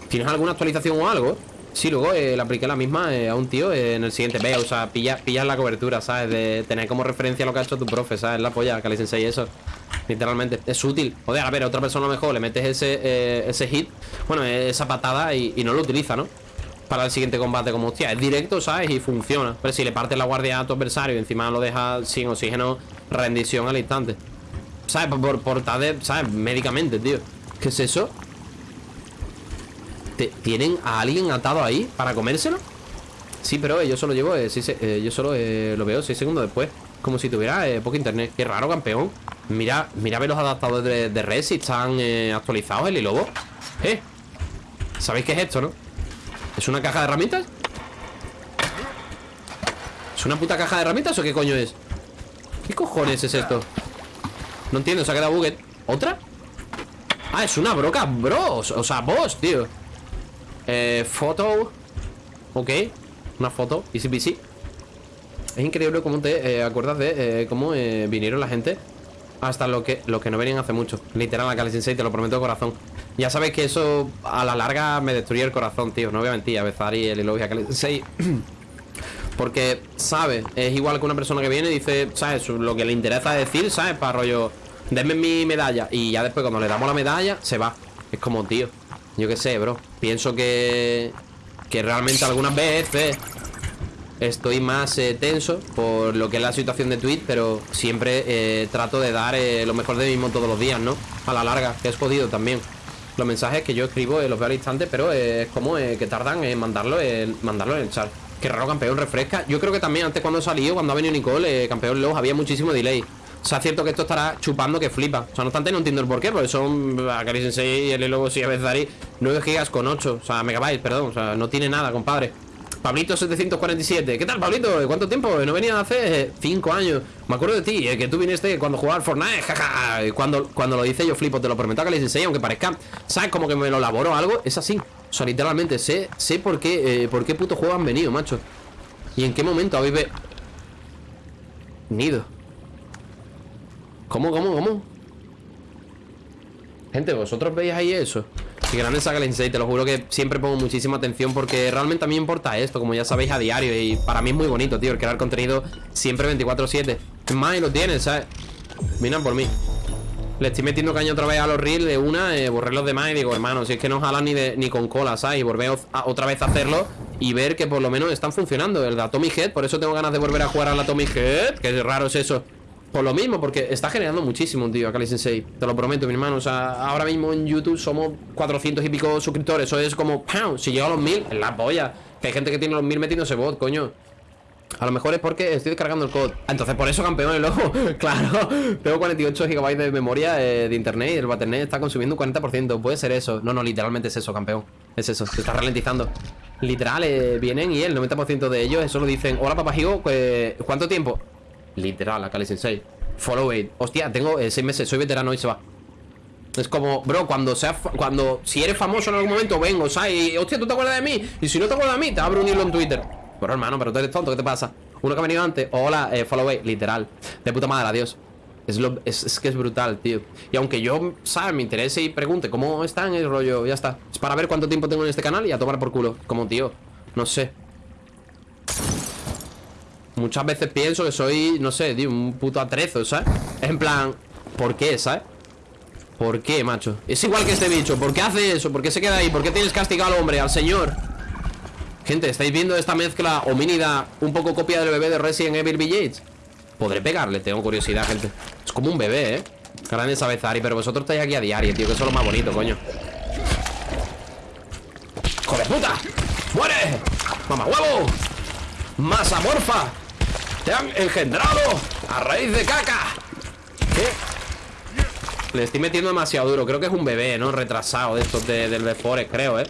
¿Tienes alguna actualización o algo? Sí, luego le apliqué la misma a un tío en el siguiente. Ve, o sea, pillas pilla la cobertura, ¿sabes? De tener como referencia lo que ha hecho tu profe, ¿sabes? La polla, que le enseñe eso. Literalmente. Es útil. Joder, a ver, a otra persona mejor le metes ese, ese hit, bueno, esa patada y, y no lo utiliza, ¿no? Para el siguiente combate como, hostia, es directo, ¿sabes? Y funciona Pero si le partes la guardia a tu adversario y encima lo dejas sin oxígeno, rendición al instante ¿Sabes? Por, por, ¿sabes? Médicamente, tío ¿Qué es eso? ¿Tienen a alguien atado ahí para comérselo? Sí, pero yo solo llevo, eh, eh, yo solo eh, lo veo 6 segundos después Como si tuviera poco internet Qué raro, campeón Mira, mira ver los adaptadores de, de red si están actualizados el lobo ¿Eh? ¿Sabéis qué es esto, no? ¿Es una caja de herramientas? una puta caja de herramientas o qué coño es? ¿Qué cojones es esto? No entiendo, se ha quedado buget ¿Otra? Ah, es una broca, bros O sea, boss, tío Eh, foto Ok Una foto, easy peasy Es increíble cómo te eh, acuerdas de eh, cómo eh, vinieron la gente Hasta lo que, que no venían hace mucho. Literal, la Kali Sensei, te lo prometo de corazón. Ya sabes que eso a la larga me destruye el corazón, tío. No voy a mentir, a Bezari, el Elogia Kali Sensei Porque, ¿sabes? Es igual que una persona que viene y dice, ¿sabes? Lo que le interesa decir, ¿sabes? Para rollo, denme mi medalla Y ya después cuando le damos la medalla, se va. Es como, tío, yo qué sé, bro. Pienso que... Que realmente algunas veces Estoy más eh, tenso por lo que es la situación de Twitch Pero siempre eh, trato de dar eh, lo mejor de mí mismo todos los días, ¿no? A la larga, que es jodido también. Los mensajes que yo escribo los veo al instante Pero es como que tardan en mandarlo, mandarlo en el chat. Qué raro, campeón, refresca. Yo creo que también antes cuando salió, cuando ha venido Nicole Campeón Low, había muchísimo delay. O sea, es cierto que esto estará chupando que flipa. O sea, no obstante, no entiendo el porqué Porque son Akari Sensei y el Lobo si a veces Dari 9 gigas con 8, o sea, megabytes, perdón O sea, no tiene nada, compadre Pablito 747, ¿qué tal Pablito? ¿Cuánto tiempo? No venía hace 5 años Me acuerdo de ti, eh, que tú viniste cuando jugaba al Fortnite Jaja, cuando, cuando lo dice yo flipo Te lo prometo que les enseño, aunque parezca ¿Sabes? Como que me lo elaboro algo, es así O sea, literalmente, sé, sé por qué eh, Por qué puto juego han venido, macho ¿Y en qué momento habéis venido? ¿Cómo, cómo, cómo? Gente, ¿vosotros veis ahí eso? Que grande saga el te lo juro que siempre pongo muchísima atención porque realmente a mí me importa esto, como ya sabéis, a diario. Y para mí es muy bonito, tío, el crear contenido siempre 24-7 Es más, y lo tienes, ¿sabes? Miran por mí. Le estoy metiendo caña otra vez a los reels de una, eh, borré los demás y digo, hermano, si es que no jalan ni con cola, ¿sabes? Y volver otra vez a hacerlo y ver que por lo menos están funcionando El de Atomic Head, por eso tengo ganas de volver a jugar al Atomic Head Que raro es eso por lo mismo, porque está generando muchísimo, tío, Akali Sensei. Te lo prometo, mi hermano, o sea, ahora mismo en YouTube somos 400 y pico suscriptores. Eso es como, ¡pam! Si llega a los 1000, en la polla. Que hay gente que tiene los 1000 metiéndose bot, coño. A lo mejor es porque estoy descargando el code. Entonces por eso campeón el ojo Claro, tengo 48 GB de memoria eh, de internet Y el Battle.net está consumiendo un 40% Puede ser eso, no, no, literalmente es eso, campeón. Es eso, se está ralentizando. Literal, eh, vienen y el 90% de ellos Eso lo dicen, hola papajigo, pues, ¿cuánto tiempo? Literal, Akali Sensei. Follow it. Hostia, tengo 6 eh, meses, soy veterano y se va. Es como, bro, cuando sea Cuando, si eres famoso en algún momento, vengo, ¿sabes? Y, hostia, ¿tú te acuerdas de mí? Y si no te acuerdas de mí, te abro un hilo en Twitter. Pero hermano, pero tú eres tonto, ¿qué te pasa? Uno que ha venido antes, hola, eh, follow it, literal. De puta madre, adiós. Es, lo, es, que es brutal, tío. Y aunque yo, ¿sabes? Me interese y pregunte cómo están el rollo, ya está. Es para ver cuánto tiempo tengo en este canal y a tomar por culo Como tío, no sé Muchas veces pienso que soy, no sé, tío, un puto atrezo, ¿sabes? En plan, ¿por qué, sabes? ¿Por qué, macho? Es igual que este bicho, ¿por qué hace eso? ¿Por qué se queda ahí? ¿Por qué tienes castigado al hombre, al señor? Gente, ¿estáis viendo esta mezcla homínida un poco copia del bebé de Resident Evil Village? Podré pegarle, tengo curiosidad, gente Es como un bebé, ¿eh? Grande Sabezari, pero vosotros estáis aquí a diario, tío Que eso es lo más bonito, coño ¡Hijo puta! ¡Muere! ¡Mamá huevo! ¡Masa morfa! ¡Te han engendrado! ¡A raíz de caca! ¿Qué? Le estoy metiendo demasiado duro Creo que es un bebé, ¿no? Retrasado de estos de, del Forest, creo, ¿eh?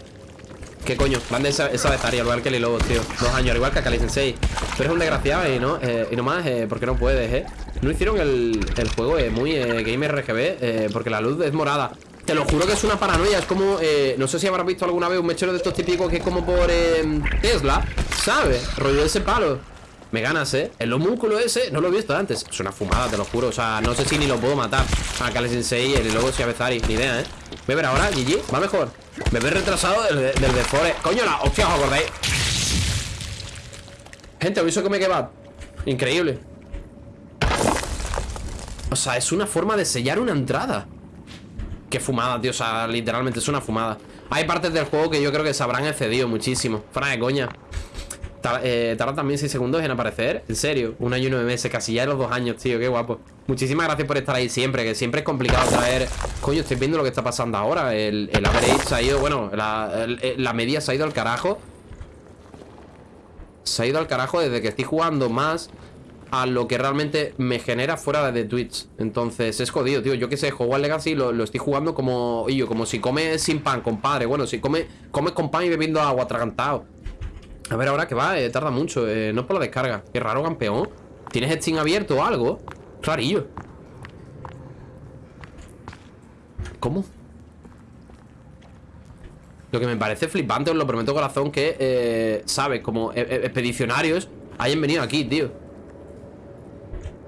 ¿Qué coño? Grande esa, esa betaria, igual que Lilo, tío Dos años, igual que Akali Sensei Pero es un desgraciado y no, eh, y nomás, eh, porque no puedes, ¿eh? No hicieron el, el juego eh, muy eh, Game RGB eh, Porque la luz es morada Te lo juro que es una paranoia Es como, eh, no sé si habrás visto alguna vez un mechero de estos típicos Que es como por eh, Tesla ¿Sabes? Rollo ese palo me ganas, ¿eh? El homúnculo ese no lo he visto antes. Es una fumada, te lo juro. O sea, no sé si ni lo puedo matar. A Kale Sensei y luego si Bezari Ni idea, ¿eh? Voy a ver ahora, GG Va mejor Me ve retrasado del, del Defore Coño, la hostia, ¿os acordáis? Gente, aviso que me queda Increíble. O sea, es una forma de sellar una entrada. Qué fumada, tío. O sea, literalmente es una fumada. Hay partes del juego que yo creo que se habrán excedido muchísimo. Fuera de coña eh, tarda también 6 segundos en aparecer. En serio, un año y nueve meses Casi ya de los dos años, tío, qué guapo. Muchísimas gracias por estar ahí siempre Que siempre es complicado traer Coño, estoy viendo lo que está pasando ahora. El, el average se ha ido, bueno la, la media se ha ido al carajo. Se ha ido al carajo desde que estoy jugando más a lo que realmente me genera fuera de Twitch. Entonces es jodido, tío. Yo que sé, juego al Legacy lo, lo estoy jugando como yo, como si come sin pan, compadre Bueno, si come, come con pan y bebiendo agua atragantado A ver ahora que va, eh, tarda mucho eh, No por la descarga, qué raro campeón ¿Tienes Steam abierto o algo? Rarillo ¿Cómo? Lo que me parece flipante, os lo prometo corazón Que, eh, ¿sabes? Como eh, eh, expedicionarios Hayan venido aquí, tío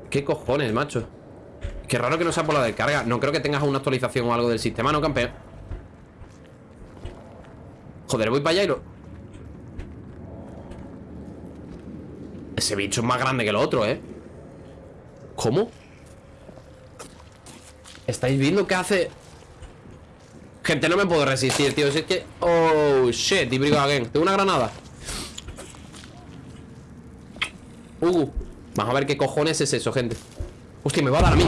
¿Qué cojones, macho? Qué raro que no sea por la descarga No creo que tengas una actualización o algo del sistema, ¿no, campeón? Joder, voy para allá y lo... Ese bicho es más grande que el otro, ¿eh? ¿Cómo? ¿Estáis viendo qué hace? Gente, no me puedo resistir, tío Si es que... Oh, shit, y brigo again Tengo una granada Uh, vamos a ver qué cojones es eso, gente Hostia, me va a dar a mí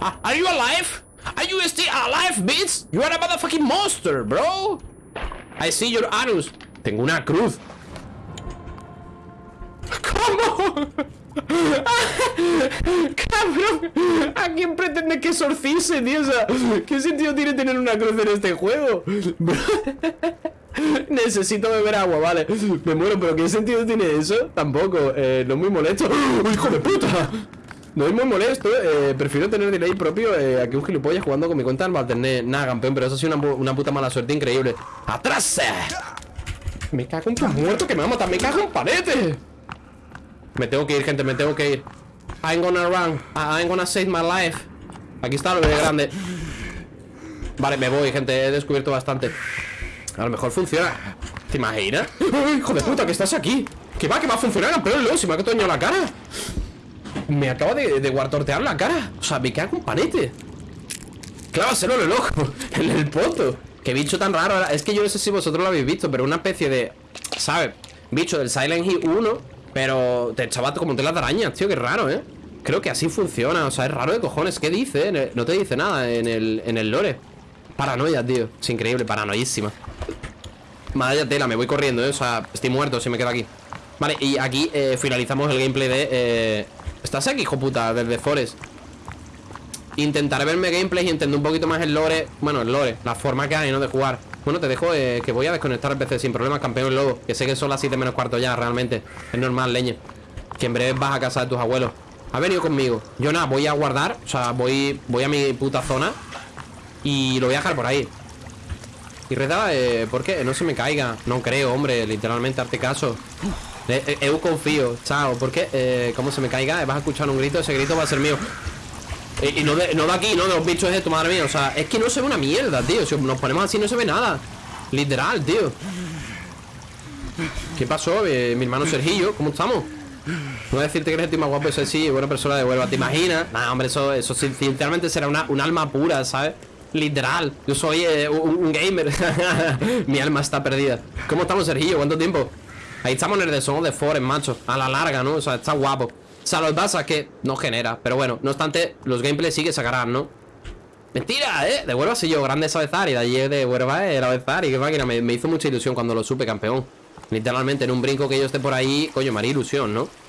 ah, Are you alive? Are you still alive, bitch? You are a motherfucking monster, bro I see your anus Tengo una cruz Cabrón ¿A quién pretende que exorcise, tío? O sea, ¿qué sentido tiene tener una cruz en este juego? Necesito beber agua, vale Me muero, pero ¿qué sentido tiene eso? Tampoco, eh, no es muy molesto ¡Oh, ¡Hijo de puta! No es muy molesto, eh, prefiero tener delay propio eh, a que un gilipollas jugando con mi cuenta al alternet Nada, campeón, pero eso ha sido una, una puta mala suerte increíble ¡Atrás! Me cago en tu muerto que me va a matar, me cago en palete me tengo que ir, gente, me tengo que ir. I'm gonna run. I'm gonna save my life. Aquí está lo de grande. Vale, me voy, gente, he descubierto bastante. A lo mejor funciona. ¿Te imaginas? ¡Hijo de puta, que estás aquí! Que va, que va a funcionar, campeón, luego, si me ha toñado la cara. Me acaba de, de la cara. O sea, me cago un panete. Clávaselo en el ojo En el poto. Qué bicho tan raro Es que yo no sé si vosotros lo habéis visto Pero una especie de, ¿sabes? Bicho del Silent Hill 1 pero te echaba como telas de arañas, tío, qué raro, ¿eh? Creo que así funciona, o sea, es raro de cojones ¿Qué dice? No te dice nada en el, en el lore Paranoia, tío Es increíble, paranoísima Vaya tela, me voy corriendo, ¿eh? O sea, estoy muerto si me quedo aquí Vale, y aquí eh, finalizamos el gameplay de... Eh... ¿Estás aquí, hijo puta? Desde Forest Intentaré verme gameplay y entender un poquito más el lore Bueno, el lore, la forma que hay, ¿no? De jugar bueno, te dejo eh, que voy a desconectar el PC sin problemas, campeón lobo Que sé que son las 7 menos cuarto ya, realmente. Es normal, leña Que en breve vas a casa de tus abuelos. Ha venido conmigo. Yo nada, voy a guardar O sea, voy, voy a mi puta zona Y lo voy a dejar por ahí. Y reda, eh, ¿por qué? No se me caiga. No creo, hombre, literalmente, arte caso. Eh, Eu confío, chao. ¿Por qué? Eh, ¿Cómo se me caiga? Vas a escuchar un grito Ese grito va a ser mío y, no, de, no de aquí, no de los bichos estos, madre mía O sea, es que no se ve una mierda, tío Si nos ponemos así no se ve nada Literal, tío ¿Qué pasó? Eh, mi hermano Sergillo, ¿cómo estamos? No voy a decirte que eres el tío más guapo Ese sí, buena persona de Huelva, ¿te imaginas? Nah, hombre, eso, eso sinceramente será una, un alma pura, ¿sabes? Literal, yo soy eh, un, gamer Mi alma está perdida ¿Cómo estamos, Sergillo? ¿Cuánto tiempo? Ahí estamos en el de Son de Forest, macho A la larga, ¿no? O sea, está guapo sea, lo que no genera Pero bueno, no obstante, los gameplays sí que sacarán, ¿no? Mentira, ¿eh? De soy yo, grande y De allí de Huelva era y Qué máquina, me, me hizo mucha ilusión cuando lo supe campeón Literalmente, en un brinco que yo esté por ahí Coño, me haría ilusión, ¿no?